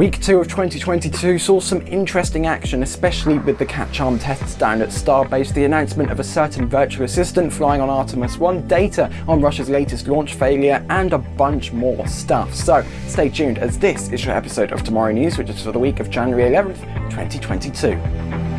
Week 2 of 2022 saw some interesting action, especially with the catch arm tests down at Starbase, the announcement of a certain virtual assistant flying on Artemis 1, data on Russia's latest launch failure, and a bunch more stuff. So stay tuned as this is your episode of Tomorrow News, which is for the week of January 11th, 2022.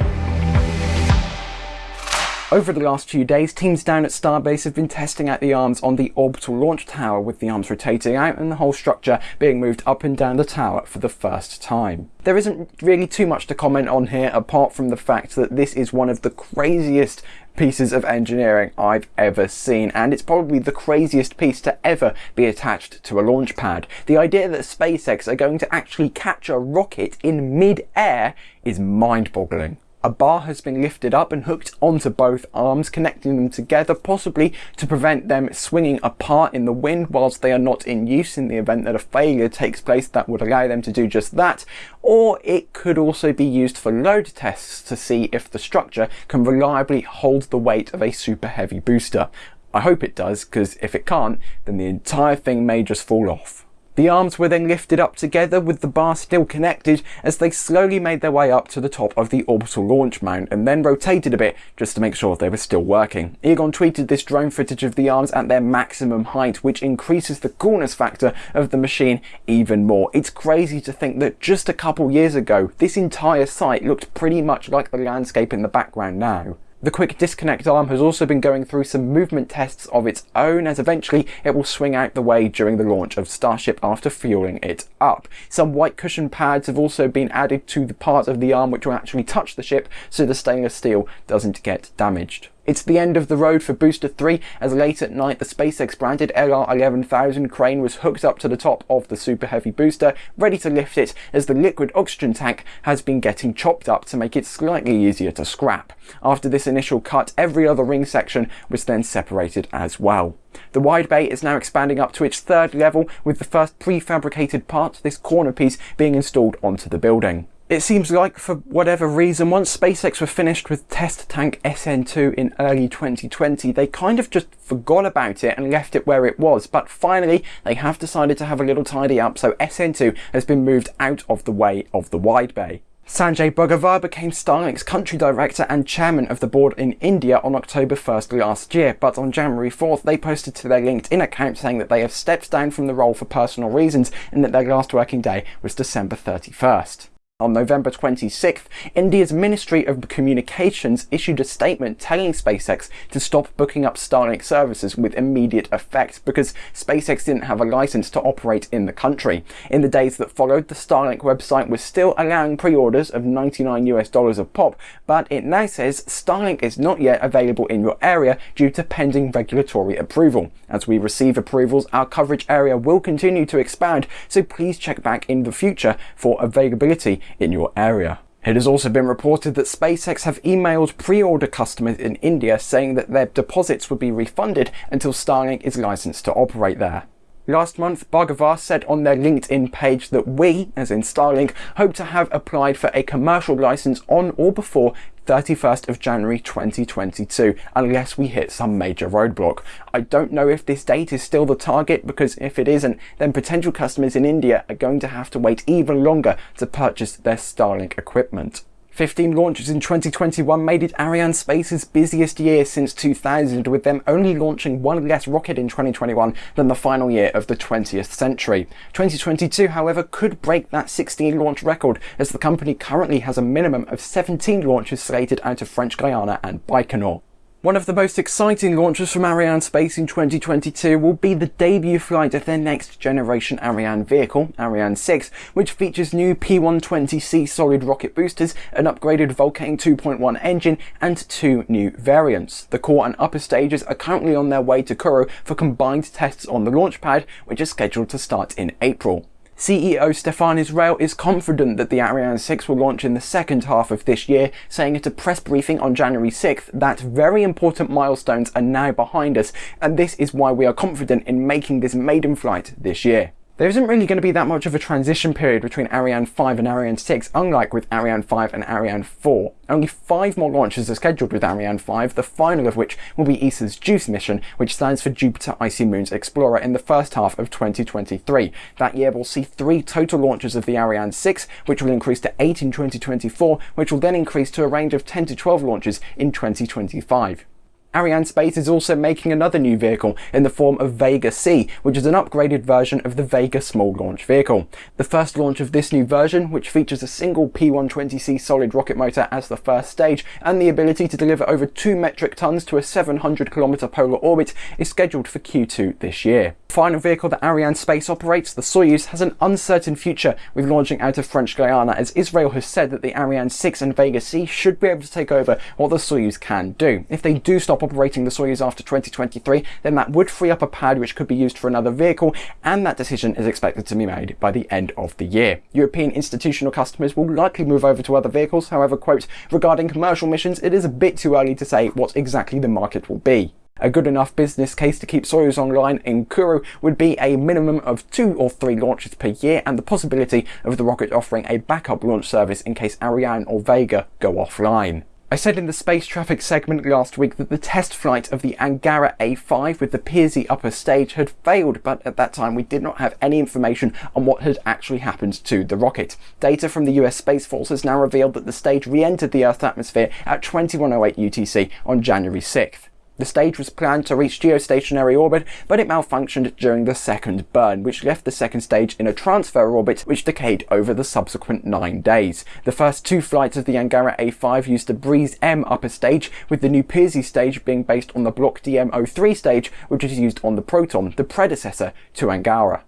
Over the last few days, teams down at Starbase have been testing out the arms on the orbital launch tower with the arms rotating out and the whole structure being moved up and down the tower for the first time. There isn't really too much to comment on here apart from the fact that this is one of the craziest pieces of engineering I've ever seen and it's probably the craziest piece to ever be attached to a launch pad. The idea that SpaceX are going to actually catch a rocket in mid-air is mind-boggling. A bar has been lifted up and hooked onto both arms, connecting them together, possibly to prevent them swinging apart in the wind whilst they are not in use in the event that a failure takes place that would allow them to do just that. Or it could also be used for load tests to see if the structure can reliably hold the weight of a super heavy booster. I hope it does, because if it can't, then the entire thing may just fall off. The arms were then lifted up together with the bar still connected as they slowly made their way up to the top of the orbital launch mount and then rotated a bit just to make sure they were still working. Elon tweeted this drone footage of the arms at their maximum height which increases the coolness factor of the machine even more. It's crazy to think that just a couple years ago this entire site looked pretty much like the landscape in the background now. The quick disconnect arm has also been going through some movement tests of its own as eventually it will swing out the way during the launch of Starship after fueling it up. Some white cushion pads have also been added to the part of the arm which will actually touch the ship so the stainless steel doesn't get damaged. It's the end of the road for Booster 3 as late at night the SpaceX branded LR11000 crane was hooked up to the top of the Super Heavy booster, ready to lift it as the liquid oxygen tank has been getting chopped up to make it slightly easier to scrap. After this initial cut, every other ring section was then separated as well. The wide bay is now expanding up to its third level with the first prefabricated part, this corner piece, being installed onto the building. It seems like, for whatever reason, once SpaceX were finished with test tank SN2 in early 2020, they kind of just forgot about it and left it where it was. But finally, they have decided to have a little tidy up, so SN2 has been moved out of the way of the wide bay. Sanjay Bhargava became Starlink's country director and chairman of the board in India on October 1st last year, but on January 4th they posted to their LinkedIn account saying that they have stepped down from the role for personal reasons and that their last working day was December 31st. On November 26th, India's Ministry of Communications issued a statement telling SpaceX to stop booking up Starlink services with immediate effect because SpaceX didn't have a license to operate in the country. In the days that followed, the Starlink website was still allowing pre-orders of 99 US dollars a pop, but it now says Starlink is not yet available in your area due to pending regulatory approval. As we receive approvals, our coverage area will continue to expand, so please check back in the future for availability in your area. It has also been reported that SpaceX have emailed pre-order customers in India saying that their deposits would be refunded until Starlink is licensed to operate there. Last month, Bhargava said on their LinkedIn page that we, as in Starlink, hope to have applied for a commercial license on or before 31st of January 2022 unless we hit some major roadblock. I don't know if this date is still the target because if it isn't then potential customers in India are going to have to wait even longer to purchase their Starlink equipment. 15 launches in 2021 made it Arianespace's busiest year since 2000, with them only launching one less rocket in 2021 than the final year of the 20th century. 2022, however, could break that 16 launch record, as the company currently has a minimum of 17 launches slated out of French Guiana and Baikonur. One of the most exciting launches from Arianespace in 2022 will be the debut flight of their next generation Ariane vehicle, Ariane 6, which features new P120C solid rocket boosters, an upgraded Vulcain 2.1 engine, and two new variants. The core and upper stages are currently on their way to Kourou for combined tests on the launch pad, which is scheduled to start in April. CEO Stéphane Israël is confident that the Ariane 6 will launch in the second half of this year, saying at a press briefing on January 6th that very important milestones are now behind us, and this is why we are confident in making this maiden flight this year. There isn't really going to be that much of a transition period between Ariane 5 and Ariane 6, unlike with Ariane 5 and Ariane 4. Only five more launches are scheduled with Ariane 5, the final of which will be ESA's JUICE mission, which stands for Jupiter Icy Moons Explorer in the first half of 2023. That year will see three total launches of the Ariane 6, which will increase to 8 in 2024, which will then increase to a range of 10 to 12 launches in 2025. Arianespace is also making another new vehicle in the form of Vega C, which is an upgraded version of the Vega small launch vehicle. The first launch of this new version, which features a single P120C solid rocket motor as the first stage and the ability to deliver over 2 metric tons to a 700 kilometer polar orbit, is scheduled for Q2 this year. The final vehicle that Arianespace operates, the Soyuz, has an uncertain future with launching out of French Guiana as Israel has said that the Ariane 6 and Vega C should be able to take over what the Soyuz can do. If they do stop operating the Soyuz after 2023, then that would free up a pad which could be used for another vehicle, and that decision is expected to be made by the end of the year. European institutional customers will likely move over to other vehicles, however, quote, regarding commercial missions, it is a bit too early to say what exactly the market will be. A good enough business case to keep Soyuz online in Kourou would be a minimum of two or three launches per year and the possibility of the rocket offering a backup launch service in case Ariane or Vega go offline. I said in the space traffic segment last week that the test flight of the Angara A5 with the Persei upper stage had failed, but at that time we did not have any information on what had actually happened to the rocket. Data from the US Space Force has now revealed that the stage re-entered the Earth's atmosphere at 2108 UTC on January 6th. The stage was planned to reach geostationary orbit, but it malfunctioned during the second burn, which left the second stage in a transfer orbit which decayed over the subsequent nine days. The first two flights of the Angara A5 used the Breeze M upper stage, with the new Persei stage being based on the Block DM03 stage, which is used on the Proton, the predecessor to Angara.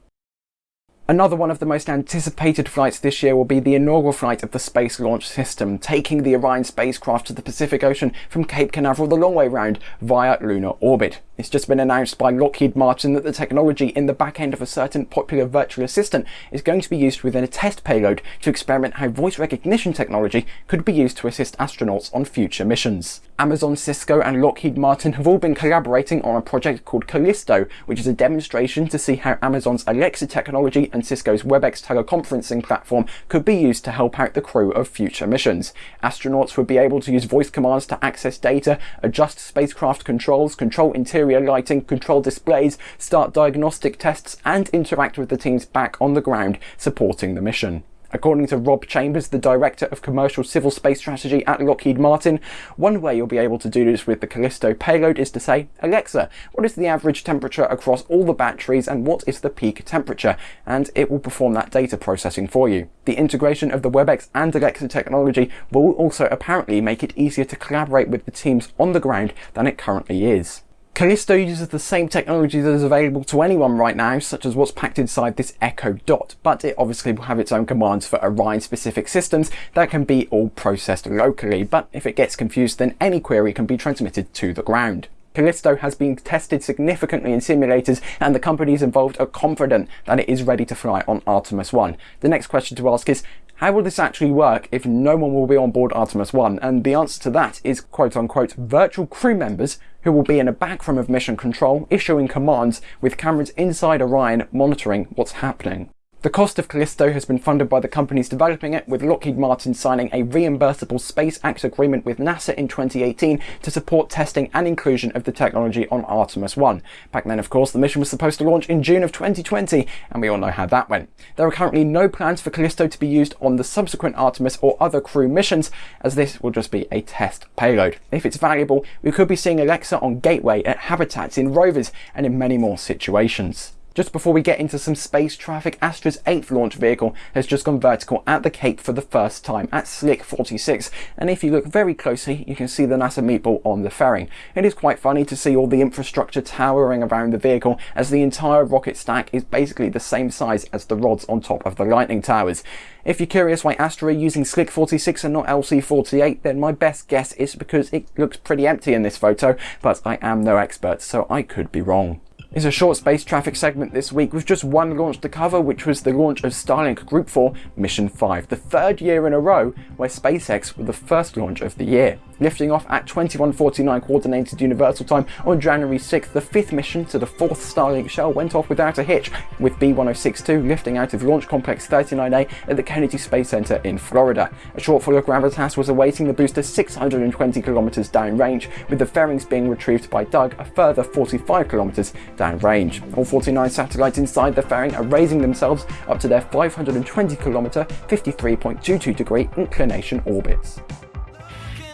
Another one of the most anticipated flights this year will be the inaugural flight of the Space Launch System, taking the Orion spacecraft to the Pacific Ocean from Cape Canaveral the long way round via lunar orbit. It's just been announced by Lockheed Martin that the technology in the back end of a certain popular virtual assistant is going to be used within a test payload to experiment how voice recognition technology could be used to assist astronauts on future missions. Amazon, Cisco and Lockheed Martin have all been collaborating on a project called Callisto, which is a demonstration to see how Amazon's Alexa technology and Cisco's WebEx teleconferencing platform could be used to help out the crew of future missions. Astronauts would be able to use voice commands to access data, adjust spacecraft controls, control interior interior lighting, control displays, start diagnostic tests and interact with the teams back on the ground supporting the mission. According to Rob Chambers, the Director of Commercial Civil Space Strategy at Lockheed Martin, one way you'll be able to do this with the Callisto payload is to say, Alexa, what is the average temperature across all the batteries and what is the peak temperature? And it will perform that data processing for you. The integration of the WebEx and Alexa technology will also apparently make it easier to collaborate with the teams on the ground than it currently is. Callisto uses the same technology that is available to anyone right now, such as what's packed inside this Echo Dot, but it obviously will have its own commands for Orion-specific systems that can be all processed locally, but if it gets confused then any query can be transmitted to the ground. Callisto has been tested significantly in simulators and the companies involved are confident that it is ready to fly on Artemis 1. The next question to ask is, how will this actually work if no one will be on board Artemis 1? And the answer to that is quote unquote virtual crew members who will be in a back room of mission control issuing commands with cameras inside Orion monitoring what's happening. The cost of Callisto has been funded by the companies developing it, with Lockheed Martin signing a reimbursable Space Act agreement with NASA in 2018 to support testing and inclusion of the technology on Artemis 1. Back then, of course, the mission was supposed to launch in June of 2020, and we all know how that went. There are currently no plans for Callisto to be used on the subsequent Artemis or other crew missions, as this will just be a test payload. If it's valuable, we could be seeing Alexa on Gateway, at habitats, in rovers, and in many more situations. Just before we get into some space traffic, Astra's 8th launch vehicle has just gone vertical at the Cape for the first time at Slick 46 and if you look very closely you can see the NASA meatball on the fairing. It is quite funny to see all the infrastructure towering around the vehicle as the entire rocket stack is basically the same size as the rods on top of the Lightning Towers. If you're curious why Astra are using Slick 46 and not LC48 then my best guess is because it looks pretty empty in this photo but I am no expert so I could be wrong is a short space traffic segment this week with just one launch to cover, which was the launch of Starlink Group 4 Mission 5, the third year in a row where SpaceX were the first launch of the year. Lifting off at 21.49 Coordinated Universal Time on January 6th, the fifth mission to the fourth Starlink shell went off without a hitch, with B-1062 lifting out of Launch Complex 39A at the Kennedy Space Center in Florida. A shortfall of gravitas was awaiting the booster 620 kilometers downrange, with the fairings being retrieved by Doug a further 45 kilometers downrange. All 49 satellites inside the fairing are raising themselves up to their 520 kilometer, 53.22 degree inclination orbits.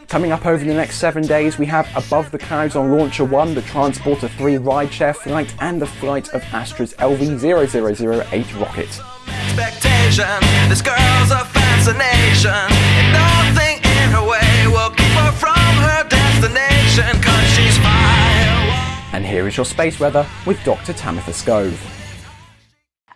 Coming up over the next seven days, we have Above the Clouds on Launcher 1, the Transporter 3 rideshare flight, and the flight of Astra's LV0008 rocket. Expectation, this girl's a fascination, and nothing in her way will keep her from her destination, cause she's. And here is your space weather with Dr. Tamitha Skov.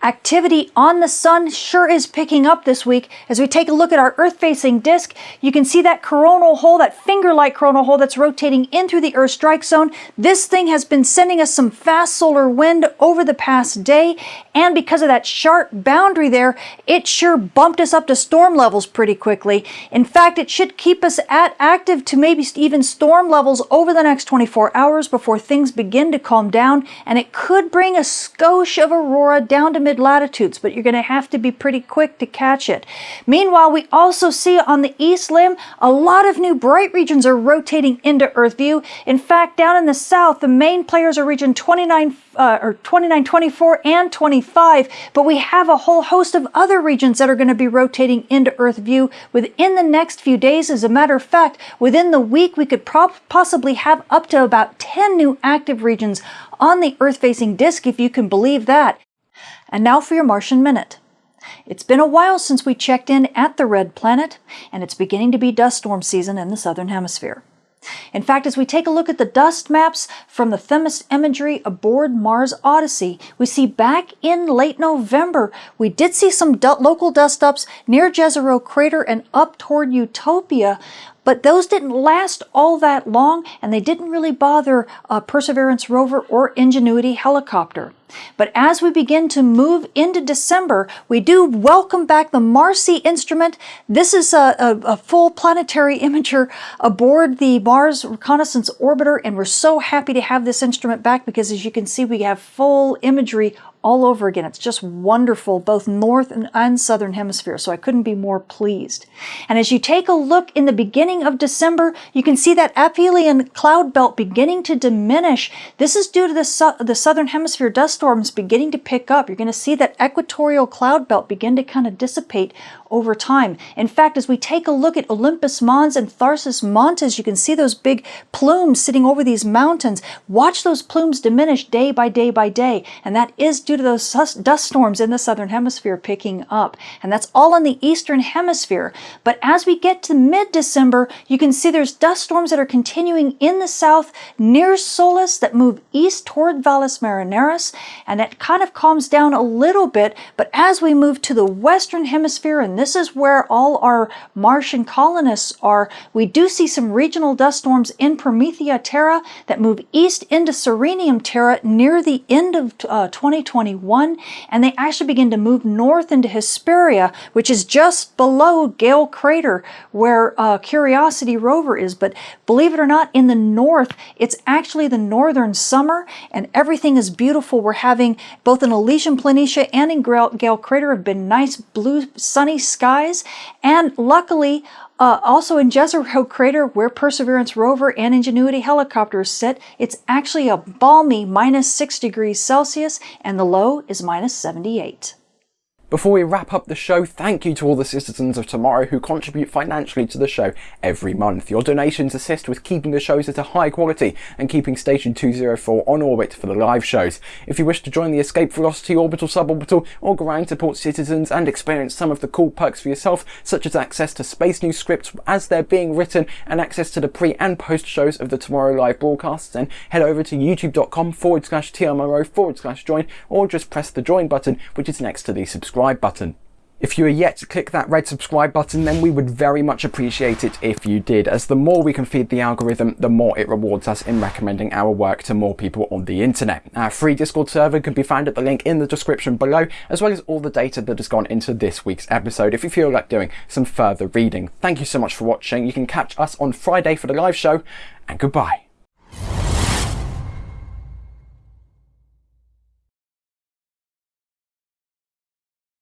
Activity on the sun sure is picking up this week. As we take a look at our Earth-facing disk, you can see that coronal hole, that finger-like coronal hole that's rotating in through the Earth strike zone. This thing has been sending us some fast solar wind over the past day, and because of that sharp boundary there, it sure bumped us up to storm levels pretty quickly. In fact, it should keep us at active to maybe even storm levels over the next 24 hours before things begin to calm down, and it could bring a skosh of aurora down to mid latitudes, but you're going to have to be pretty quick to catch it. Meanwhile, we also see on the east limb, a lot of new bright regions are rotating into Earth view. In fact, down in the south, the main players are region 29 uh, or 29, 24, and 25, but we have a whole host of other regions that are going to be rotating into Earth view within the next few days. As a matter of fact, within the week, we could possibly have up to about 10 new active regions on the Earth-facing disk, if you can believe that. And now for your Martian Minute. It's been a while since we checked in at the Red Planet, and it's beginning to be dust storm season in the Southern Hemisphere. In fact, as we take a look at the dust maps from the Themis imagery aboard Mars Odyssey, we see back in late November, we did see some local dust ups near Jezero Crater and up toward Utopia, but those didn't last all that long and they didn't really bother Perseverance rover or Ingenuity helicopter. But as we begin to move into December, we do welcome back the MARCI instrument. This is a, a, a, full planetary imager aboard the Mars Reconnaissance Orbiter, and we're so happy to have this instrument back because as you can see, we have full imagery all over again. It's just wonderful, both north and, and, southern hemisphere, so I couldn't be more pleased. And as you take a look in the beginning of December, you can see that aphelion cloud belt beginning to diminish. This is due to the, su the southern hemisphere dust storms beginning to pick up. You're going to see that equatorial cloud belt begin to kind of dissipate over time. In fact, as we take a look at Olympus Mons and Tharsis Montes, you can see those big plumes sitting over these mountains. Watch those plumes diminish day by day by day, and that is due to those dust storms in the southern hemisphere picking up. And that's all in the eastern hemisphere. But as we get to mid-December, you can see there's dust storms that are continuing in the south near Solis that move east toward Valles Marineris, and it kind of calms down a little bit. But as we move to the western hemisphere and this is where all our Martian colonists are. We do see some regional dust storms in Promethei Terra that move east into Sirenum Terra near the end of uh, 2021, and they actually begin to move north into Hesperia, which is just below Gale Crater, where uh, Curiosity rover is. But believe it or not, in the north, it's actually the northern summer, and everything is beautiful. We're having both in Elysium Planitia and in Gale Crater have been nice blue sunny skies. And luckily, uh, also in Jezero Crater, where Perseverance rover and Ingenuity helicopters sit, it's actually a balmy minus 6 degrees Celsius, and the low is minus 78. Before we wrap up the show, thank you to all the citizens of tomorrow who contribute financially to the show every month. Your donations assist with keeping the shows at a high quality and keeping Station 204 on orbit for the live shows. If you wish to join the Escape Velocity Orbital Suborbital or go around support citizens and experience some of the cool perks for yourself, such as access to Space News scripts as they're being written and access to the pre and post shows of the Tomorrow Live broadcasts, then head over to youtube.com forward slash TMRO forward slash join or just press the join button which is next to the subscribe subscribe button. If you are yet to click that red subscribe button, then we would very much appreciate it if you did, as the more we can feed the algorithm, the more it rewards us in recommending our work to more people on the internet. Our free Discord server can be found at the link in the description below, as well as all the data that has gone into this week's episode if you feel like doing some further reading. Thank you so much for watching. You can catch us on Friday for the live show, and goodbye.